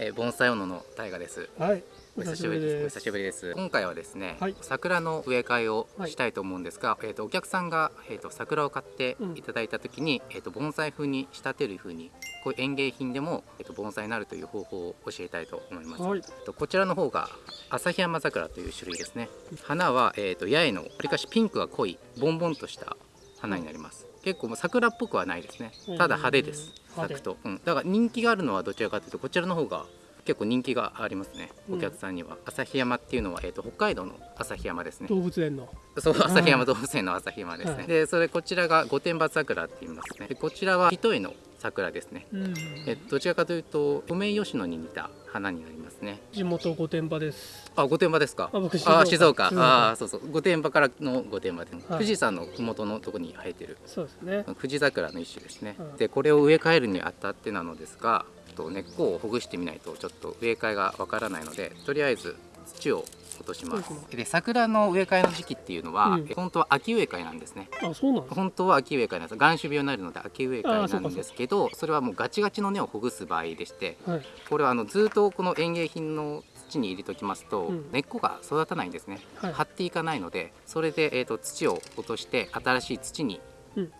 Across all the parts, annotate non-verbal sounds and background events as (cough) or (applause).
えー、盆栽斧の大河です。はい。お久しぶりです。お久しぶりです。今回はですね、はい、桜の植え替えをしたいと思うんですが、はい、えっ、ー、とお客さんがえっ、ー、と桜を買っていただいた時に、うん、えっ、と盆栽風に仕立てる風にこういう園芸品でもえっ、と盆栽になるという方法を教えたいと思います、はい、とこちらの方が旭山桜という種類ですね。花はえっ、と八重のわりかしピンクが濃いボンボンとした花になります、結構桜っぽくはないですね。ただ派手です。咲くと、うん、だから人気があるのはどちらかというとこちらの方が結構人気がありますね、お客さんには。旭山っていうのは、えーと、北海道の旭山ですね。動物園の。そう旭山動物園の旭山ですね、はい、でそれこちらが御殿場桜って言いますね。でこちらは一重の桜ですね、うん、えどちらかというとソメイヨシノに似た花になりますね。地元御殿場です。あ御殿場ですか？あ僕静岡。あ静岡。あそうそう。御殿場からの御殿場で、はい、富士山の麓のとこに生えてる。そうですね。富士桜の一種ですね、はい、でこれを植え替えるにあたってなのですがと根っこをほぐしてみないとちょっと植え替えがわからないのでとりあえず土を落としますで桜の植え替えの時期っていうのは、うん、本当は秋植え替えなんですね。あそうなん本当は秋植え替えなんです。眼種病になるので秋植え替えなんですけどそれはもうガチガチの根をほぐす場合でして、はい、これはあのずっとこの園芸品の土に入れときますと、うん、根っこが育たないんですね、はい、張っていかないのでそれで、えーと、土を落として新しい土に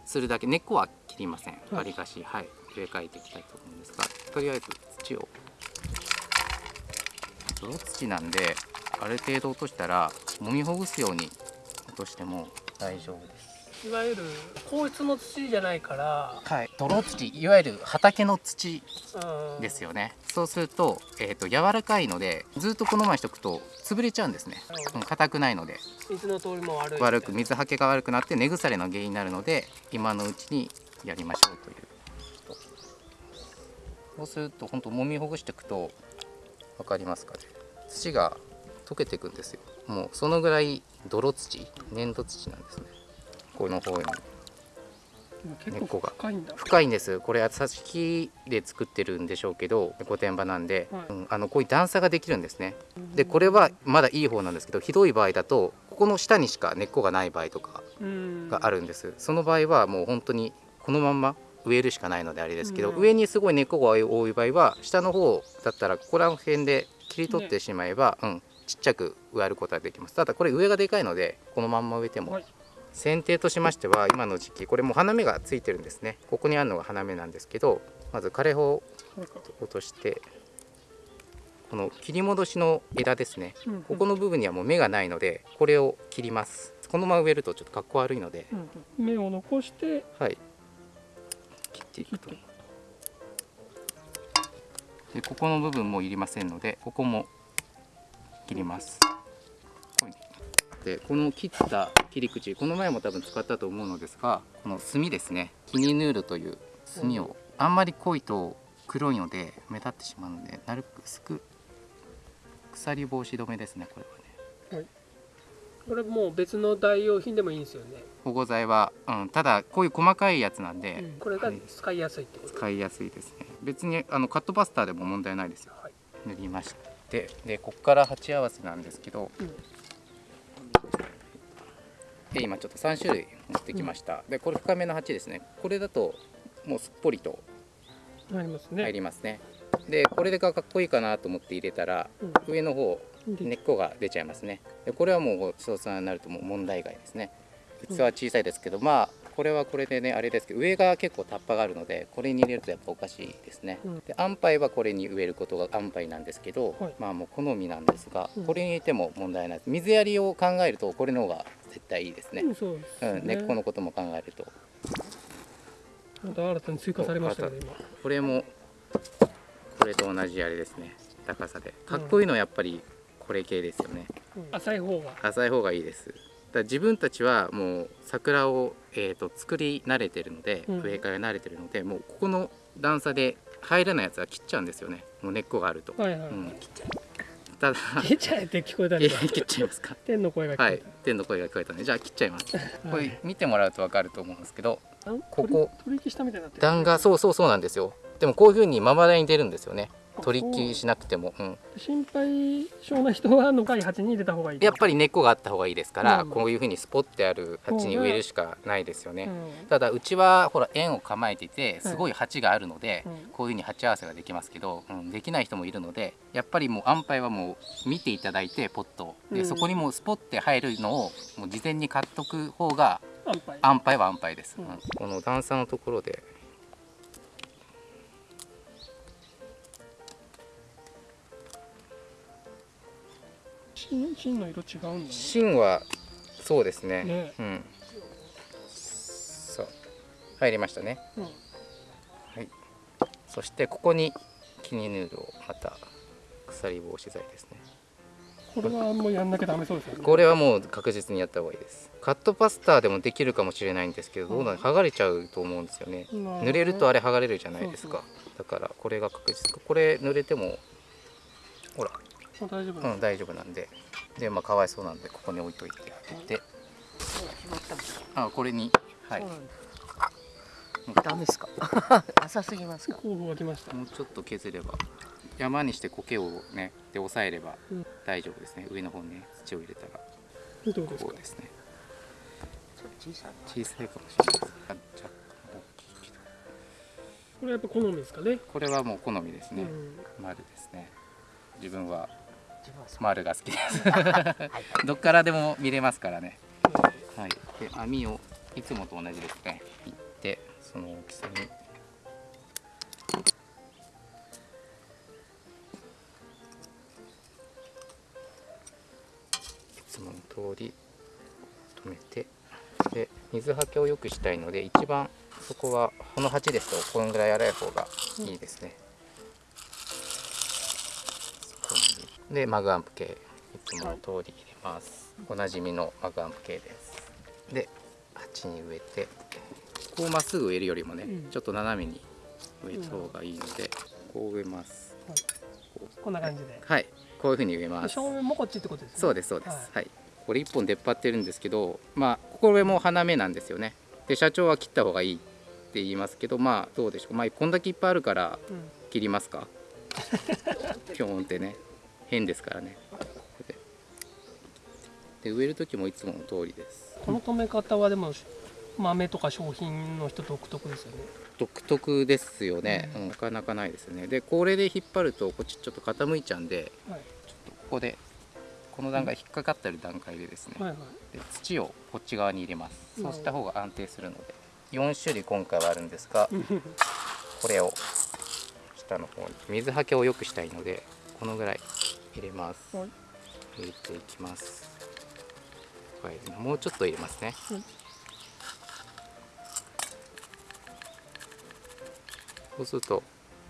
するだけ、根っこは切りません。わりかしはい。植え替えていきたいと思うんですがとりあえず土を。泥土なんである程度落としたら揉みほぐすように落としても大丈夫です。いわゆる硬質の土じゃないから。はい。泥土。いわゆる畑の土ですよね。そうすると,、えーと、柔らかいのでずっとこのままにしとくと潰れちゃうんですね。硬くないので。水の通りも悪い悪く水はけが悪くなって根腐れの原因になるので今のうちにやりましょうという。そうすると本当揉みほぐしていくと分かりますかね。土が溶けていくんですよ。もうそのぐらい泥土粘土土なんですね。この方に。根っこが。深いんです。これは挿し木で作ってるんでしょうけど御殿場なんで、はい、うん、あのこういう段差ができるんですね。でこれはまだいい方なんですけどひどい場合だとここの下にしか根っこがない場合とかがあるんです。その場合はもう本当にこのまんま植えるしかないのであれですけど、うん、上にすごい根っこが多い場合は下の方だったらここら辺で切り取ってしまえば、ね、うん、ちっちゃく植えることができます。ただこれ上がでかいのでこのまんま植えても、はい、剪定としましては今の時期これも花芽がついてるんですね。ここにあるのが花芽なんですけどまず枯れ葉を落としてこの切り戻しの枝ですね、うんうん、ここの部分にはもう芽がないのでこれを切ります。このまま植えるとちょっとかっこ悪いので、うんうん、芽を残してはい。切っていくと。でここの部分もいりませんのでここも切ります。でこの切った切り口この前も多分使ったと思うのですがこの炭ですね。キニヌールという炭をあんまり濃いと黒いので目立ってしまうのでなるべく薄く鎖防止止めですねこれはね、はい。これもう別の代用品でもいいんですよね。保護剤は、うん、ただこういう細かいやつなんで、うん、これが使いやすいってこと。使いやすいですね。別にあのカットバスターでも問題ないですよ、はい、塗りましてでここから鉢合わせなんですけど、うん、で今ちょっと3種類持ってきました、うん、でこれ深めの鉢ですね。これだともうすっぽりと入りますね。入りますね。でこれでかっこいいかなと思って入れたら、上の方根っこが出ちゃいますね。でこれはもう総さんになるともう問題外ですね。器は小さいですけど、まあこれはこれでねあれですけど上が結構タッパがあるのでこれに入れるとやっぱおかしいですね、うん、で安牌はこれに植えることが安牌なんですけど、はい、まあもう好みなんですが、これに入れても問題ないです。水やりを考えるとこれの方が絶対いいですね,、うん、ね、根っこのことも考えると。また新たに追加されましたね今。これもこれと同じあれですね。高さで。かっこいいのはやっぱりこれ系ですよね、うん、浅い方が。浅い方がいいですだ自分たちはもう桜を、えーと、作り慣れてるので、うん、植え替え慣れてるのでもうここの段差で入らないやつは切っちゃうんですよね。もう根っこがあると、はいはい、うん、切っちゃう。ただ切っちゃえって聞こえたんで切っちゃいますか。天の声が聞こえた、はい、天の声が聞こえたねじゃあ切っちゃいます。これ見てもらうと分かると思うんですけどここ取引したみたいになって段がそうそうそうなんですよ。でもこういうふうにまばらに出るんですよね取り切りしなくても、うん、心配性な人はのかい鉢に入れた方がいいやっぱり根っこがあった方がいいですから、うん。こういうふうにスポッてある鉢に植えるしかないですよね、うん。ただうちはほら円を構えていてすごい鉢があるので、うん。こういうふうに鉢合わせができますけど、うん、できない人もいるのでやっぱりもう安牌はもう見ていただいてポットを。で、うん。そこにもうスポッて入るのをもう事前に買っとく方が安牌。は安牌です、この段差のところで芯芯の色違うんだね。芯はそうですね。ね。うん。そう。入りましたね。うん。はい。そしてここにキニヌールをまた鎖防止剤ですね。これはもうやんなきゃダメそうですよね。これはもう確実にやった方がいいです。カットパスターでもできるかもしれないんですけどどうなの剥がれちゃうと思うんですよね。うん濡れるとあれ剥がれるじゃないですか。だからこれが確実。これ濡れてもほら大丈夫うん大丈夫なんで。でまあかわいそうなんでここに置いといてであこれに。はい。ダメですか？(laughs) 浅すぎますか？もうちょっと削れば。山にして苔をねで押さえればうん。大丈夫ですね。上の方にね土を入れたら。どうですか？ですね。小さいかもしれないです。あ若干大きいけど。これやっぱ好みですかね？これはもう好みですね、うん。丸ですね。自分は丸が好きです。は (laughs) いどっからでも見れますからね。はい。で網をいつもと同じですね。切ってその大きさに。いつもの通り止めて。で水はけを良くしたいので一番そこはこの鉢ですとこのぐらい粗い方がいいですね、そこでマグアンプ系いつもの通り入れます、おなじみのマグアンプ系です。で鉢に植えてこうまっすぐ植えるよりもね、うん。ちょっと斜めに植えた方がいいので、こう植えます。こんな感じで。はい。こういう風に植えます。正面もこっちってことですね。そうですそうです。ははい、これ1本出っ張ってるんですけどまあこれも花芽なんですよね。で社長は切った方がいいって言いますけどまあどうでしょう。まあこんだけいっぱいあるからうん。切りますか？(laughs) ピョーンってね変ですからね。でで植える時もいつもの通りです。この止め方はでも豆とか商品の人独特ですよね。独特ですよね、ううんなかなかないですよね。でこれで引っ張るとこっちちょっと傾いちゃうんではい。ここでこの段階引っかかってる段階でですね、はいはい。で土をこっち側に入れます。うんそうした方が安定するので。4種類今回はあるんですがこれを下の方に水はけを良くしたいのでこのぐらい入れます。はい。入れていきます。はいもうちょっと入れますね。うん。そうすると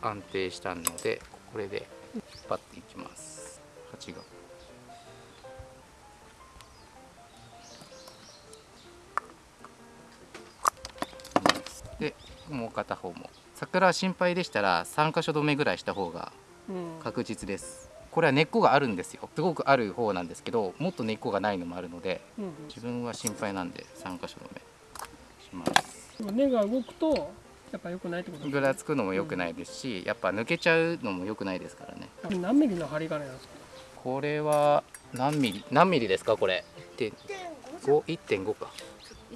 安定したのでこれで引っ張っていきます。鉢がでもう片方も。桜は心配でしたら3箇所止めぐらいした方がうん。確実ですこれは根っこがあるんですよ。すごくある方なんですけどもっと根っこがないのもあるのでうん自分は心配なんで3箇所止めします。うん根が動くとやっぱ良くないってこと？ですぐらつくのも良くないですしやっぱ抜けちゃうのも良くないですからね。何ミリの針金なんですか？これは何ミリ？何ミリですかこれ？1.51.5か。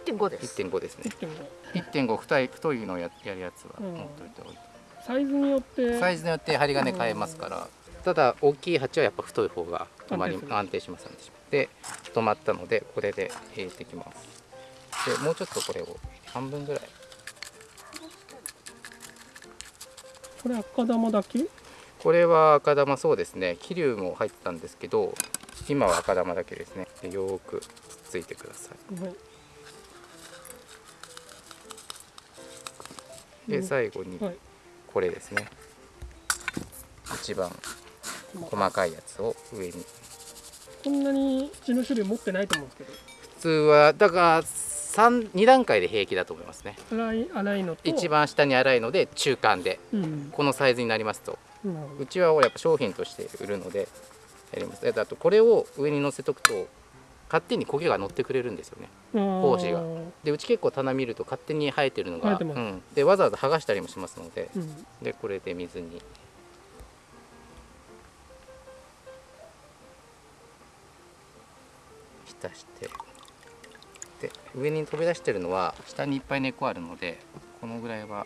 1.5です。1.5ですね。1.5 1.5太い太いのややるやつはうん持っといた方がいいサイズによって？サイズによって針金変えますからただ大きい鉢はやっぱ太い方が止まり安定します安定しますで止まったのでこれで入れていきます。でもうちょっとこれを半分ぐらい。これ赤玉だけ？これは赤玉そうですね。桐生も入ってたんですけど今は赤玉だけですね。でよーくつっついてくださはい。いでうん最後にはい。これですね。一番細かいやつを上に。こんなに土の種類持ってないと思うんですけど。普通はだから3 2段階で平気だと思いますね。粗い粗いのと。一番下に粗いので中間で。うん。このサイズになりますと。なるほど。うちはやっぱ商品として売るのでやります。であとこれを上に乗せとくと勝手に苔が乗ってくれるんですよね。胞子が。でうち結構棚見ると勝手に生えてるのが、生えてます。うん、でわざわざ剥がしたりもしますので。うん。でこれで水に出して。で上に飛び出してるのは下にいっぱい根っこあるのでこのぐらいは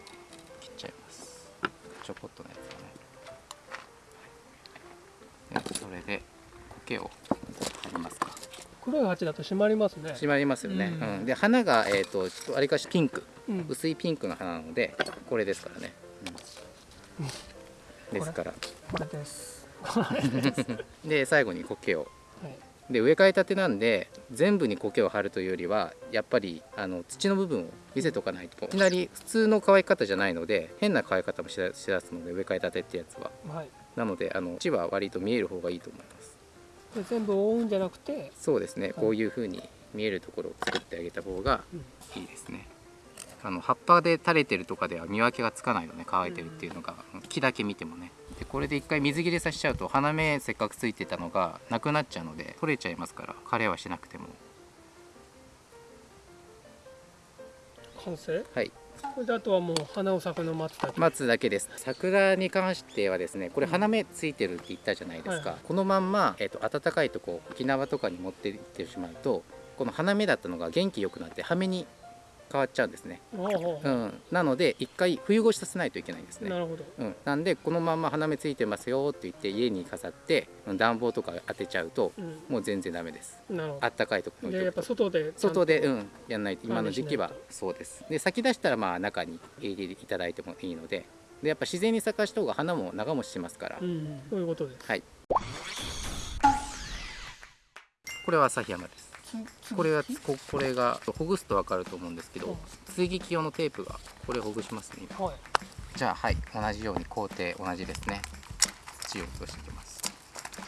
切っちゃいます。ちょこっとのやつをね。でそれで苔を貼りますか。黒い鉢だと締まりますね。締まりますよね、ううん。んで花が、えー、とちょっとわりかしピンク。うん。薄いピンクの花なのでこれですからね、うん。ですから。これです。で (laughs) 最後に苔を。はいで植え替えたてなんで全部に苔を張るというよりはやっぱりあの土の部分を見せとかないと。いきなり普通の乾き方じゃないので変な乾き方もしだしだすので植え替えたてってやつは。はい。なのであの土は割と見える方がいいと思います。全部覆うんじゃなくて？そうですね。こういう風に見えるところを作ってあげた方がいいですね。あの葉っぱで垂れてるとかでは見分けがつかないのね乾いてるっていうのが木だけ見てもねでこれで一回水切れさせちゃうと花芽せっかくついてたのがなくなっちゃうので取れちゃいますから枯れはしなくても。完成？はい。これであとはもう花を咲くの待つだけ？待つだけです。桜に関してはですねこれ花芽ついてるって言ったじゃないですか、はい。はいこのまんま、えー、と暖かいとこ沖縄とかに持って行ってしまうとこの花芽だったのが元気よくなって葉芽に変わっちゃうんですね、おうん、なので一回冬越しさせないといけないんですね。なるほど。うん、なんでこのまんま花芽ついてますよって言って家に飾ってうん暖房とか当てちゃうとうん。もう全然ダメです。なるほあったかいところにどでやっぱ外で外でうん。やんないと今の時期はそうです。で咲き出したらまあ中に入れていただいてもいいので。でやっぱ自然に咲かした方が花も長持ちしますから、うんそういうことです。はい。これは旭山ですこれはここれがほぐすと分かると思うんですけど追撃用のテープがこれほぐしますねはいじゃあはい同じように工程同じですね土を落としていきます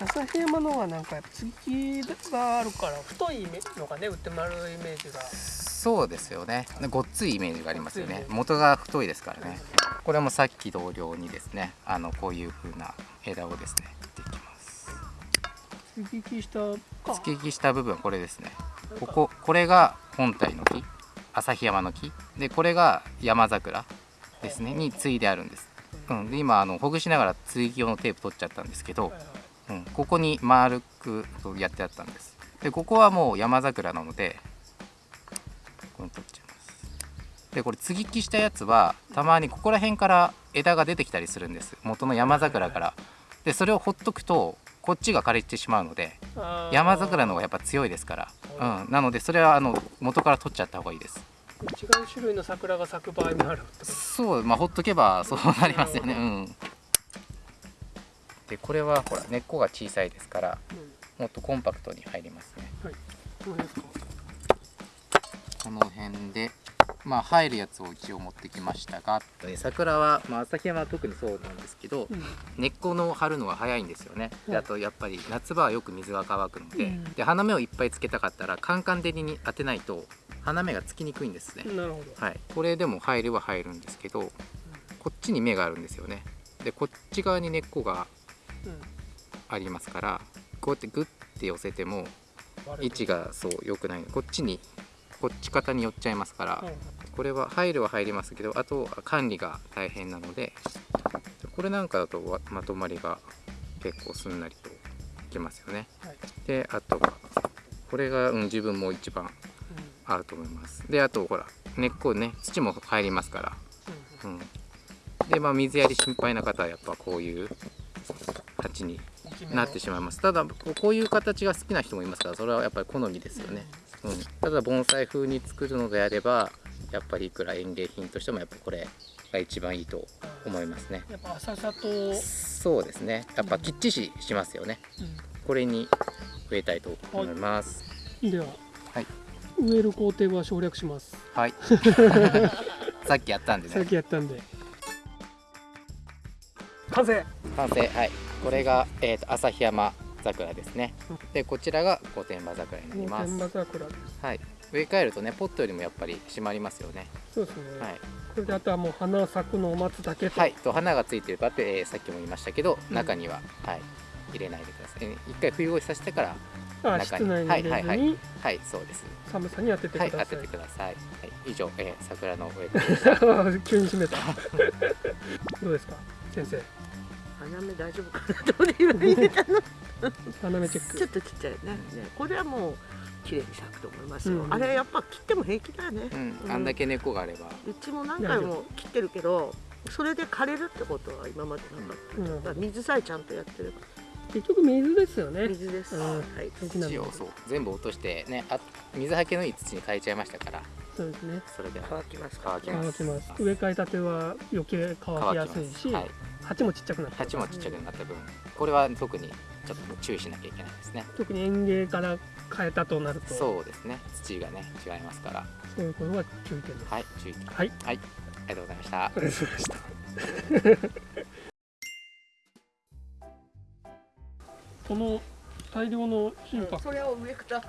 旭山のはなんかやっぱ継ぎがあるから太いのがね売ってもらうイメージがそうですよねごっついイメージがありますよね元が太いですからねこれもさっき同様にですねあのこういう風な枝をですね接ぎ木したか。突き木した部分これですね。こここれが本体の木。旭山の木。でこれが山桜ですね。に継いであるんです、うん、で今あのほぐしながら継ぎ用のテープ取っちゃったんですけどうん、ここに丸くやってあったんです。でここはもう山桜なのでこれ取っちゃいます。でこれ継ぎ木したやつはたまにここら辺から枝が出てきたりするんです。元の山桜から。でそれをほっとくとこっちが枯れてしまうので山桜の方がやっぱ強いですから、うん、なのでそれはあの元から取っちゃった方がいいです。違う種類の桜が咲く場合もあるそうまあほっとけばそうなりますよね。うん。でこれはほら根っこが小さいですからもっとコンパクトに入りますね。どうですか？この辺でまあ入るやつを一応持ってきましたが。で桜は、まあ、旭山は特にそうなんですけど、うん。根っこの張るのが早いんですよね、であとやっぱり夏場はよく水が乾くので,、うん。で花芽をいっぱいつけたかったらカンカン照りに当てないと花芽がつきにくいんですね、なるほど。はい、これでも入るは入るんですけどこっちに芽があるんですよね。でこっち側に根っこがうん。ありますからこうやってグッて寄せても位置がそう良くないこっちにこっち肩に寄っちゃいますから、うんこれは入るは入りますけどあとは管理が大変なのでこれなんかだとわまとまりが結構すんなりといきますよね。はい。であとはこれが、うん、自分も一番合うと思います。であとほら根っこね土も入りますから。うんうん。うん、でまあ水やり心配な方はやっぱこういう鉢になってしまいます。ただこうこういう形が好きな人もいますからそれはやっぱり好みですよね、うん、ただ盆栽風に作るのであればやっぱりいくら園芸品としてもやっぱこれが一番いいと思いますね。やっぱ浅さと、うんそうですね。やっぱきっちししますよね。これに植えたいと思います。では、はい。植える工程は省略します。はい。(laughs) さっきやったんでさっねきやったんで。完成。完成。はい。これが、えー、と旭山桜ですね。うん。でこちらが御殿場桜になり天ます。馬桜です。はい植え替えるとねポットよりもやっぱり締まりますよね。そうですね、はい、これであとはもう花咲くのを待つだけと、はい、と花がついてるかって、えーさっきも言いましたけどうん。中には、はい、入れないでください。えー一回冬越しさせてからあ中に。室内に入れずに、はい。はいはいそうです。寒さに当ててくはいださい、当ててください、はい、以上、えー桜の植え替え (laughs) 急に閉めた。(laughs) どうですか先生？花芽大丈夫かなどういう入れたの。(laughs) 花芽チェック。ちょっとちっちゃいね。ねこれはもう綺麗に咲くと思いますよ、うん。あれやっぱ切っても平気だよね、うん、あんだけ根っこがあれば。うちも何回も切ってるけどそれで枯れるってことは今までなかった、うん。だから水さえちゃんとやってれば結局水ですよね。水です、うん。はい。土をそう。全部落としてねあ水はけのいい土に変えちゃいましたから。そうですね。それで乾きますから。乾きます。乾きます。植え替えたては余計乾きやすいし、はい、鉢もちっちゃくなって鉢もちっちゃくなった分これは特にちょっと注意しなきゃいけないですね。特に園芸から変えたとなると。そうですね。土がね違いますから。そういうことは注意点です。はい注意はい。はい。ありがとうございました。ありがとうございました。(laughs) この大量の心拍それを上から。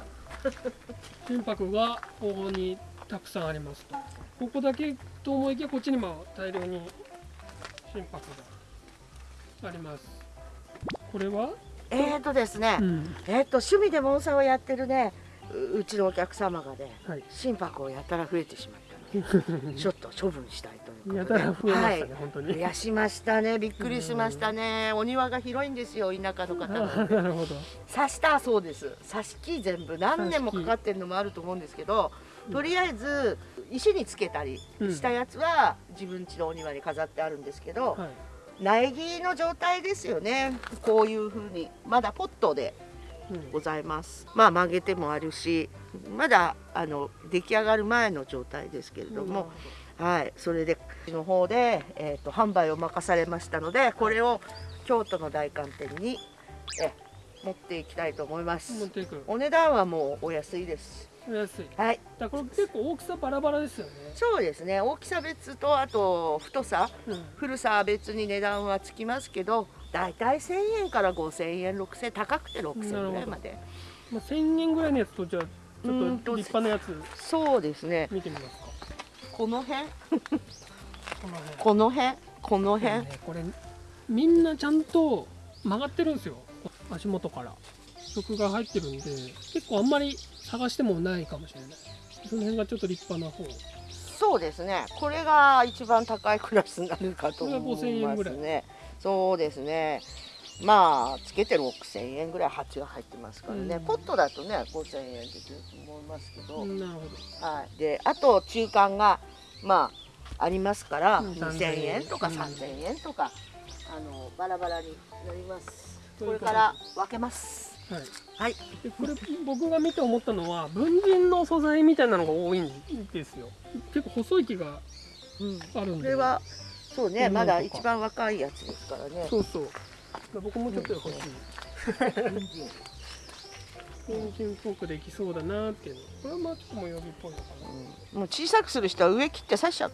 心拍がここにたくさんありますと。ここだけと思いきやこっちにも大量に心拍があります。これは、えーとですね、うん。えーと趣味で盆栽をやってるねううちのお客様がねはい、心拍をやたら増えてしまったの。で (laughs) ちょっと処分したいということで。やたら増えましたね、はい。本当に。増やしましたねびっくりしましたね。お庭が広いんですよ田舎の方あはなるほど。刺したそうです。刺し木全部何年もかかってるのもあると思うんですけどとりあえず石につけたりしたやつは自分家のお庭に飾ってあるんですけど、はい苗木の状態ですよね。こういう風に。まだポットでうん。ございます。まあ曲げてもあるしまだあの出来上がる前の状態ですけれども、はい。それでの方で、えー、と販売を任されましたのでこれを京都の大観店にえ持っていきたいと思います。お値段はもうお安いです。お安い。はい。だからこれ結構大きさバラバラですよね、そうですね。大きさ別とあと太さうん、古さは別に値段はつきますけどだいたい1000円から5000円6000円高くて6000円ぐらいまで。まあ、1000円ぐらいのやつとじゃあちょっと立派なやつ。そうですね。見てみますか。この辺？この辺。この辺？この辺、ねこれみんなちゃんと曲がってるんですよ。足元から。曲が入ってるんで結構あんまり探してもないかもしれない。その辺がちょっと立派な方。そうですね。これが一番高いクラスになるかと思いまこれが5000円ぐらい。すねそうですね。まあつけて6000円ぐらい鉢が入ってますからね、うん。ポットだとね5000円できると思いますけど、うんなるほど。はい、であと中間がまあありますから、うん。2000円とかうん3000円とか、あのバラバラになります。これから分けますはい。はいでこれ僕が見て思ったのは文人の素材みたいなのが多いんですよ。結構細い木がうん。あるんで。これはそうねうんまだ一番若いやつですからね。そうそう。僕もちょっと欲しい。(laughs) 人参文人っぽくできそうだなっていうの。これはまあちょっと模様着っぽいのかな。うん。もう小さくする人は上切って刺しちゃう。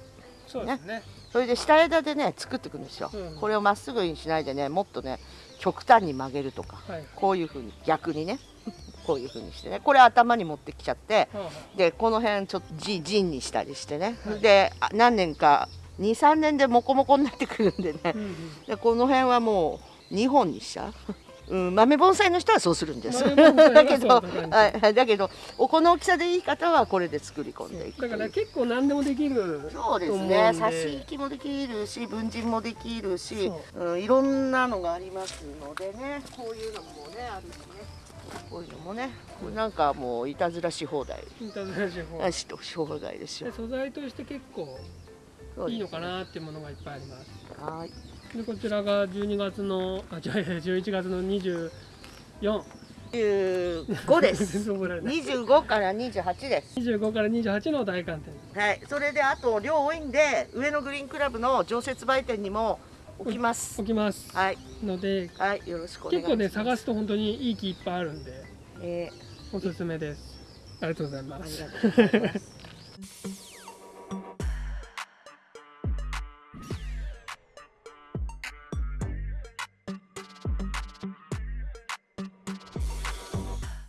そうですね。それで下枝でね作っていくんですよ、うん。これをまっすぐにしないでねもっとね極端に曲げるとかはいこういうふうに逆にね。(laughs) こういうふうにしてね。これ頭に持ってきちゃって。でこの辺ちょっとじ陣にしたりしてね、はいであ何年か23年でモコモコになってくるんでね。あうんうん。でこの辺はもう2本にしちゃう。うん、豆盆栽の人はそうするんです。だけど、だけど、おこの大きさでいい方はこれで作り込んでいく。だから結構何でもできるそうですね。で差し引きもできるし、文人もできるしそ、うん、いろんなのがありますのでね。こういうのもね、あるしね。こういうのもね、なんかもういたずらし放題。インターネット手法あしし放題ですよで。素材として結構いいのかなっていうものがいっぱいあります。はい。でこちらが12月のあ違う違う11月の24 25です。(laughs) 全然覚えられない。25から28です。25から28の大寒天。はい、それであと量多いんで上野グリーンクラブの常設売店にも置きます。置きます。はい、のではい、よろしくお願いします。結構ね探すと本当にいい木いっぱいあるんで。えおすすめです。ありがとうございー、ます。ありがとうございます。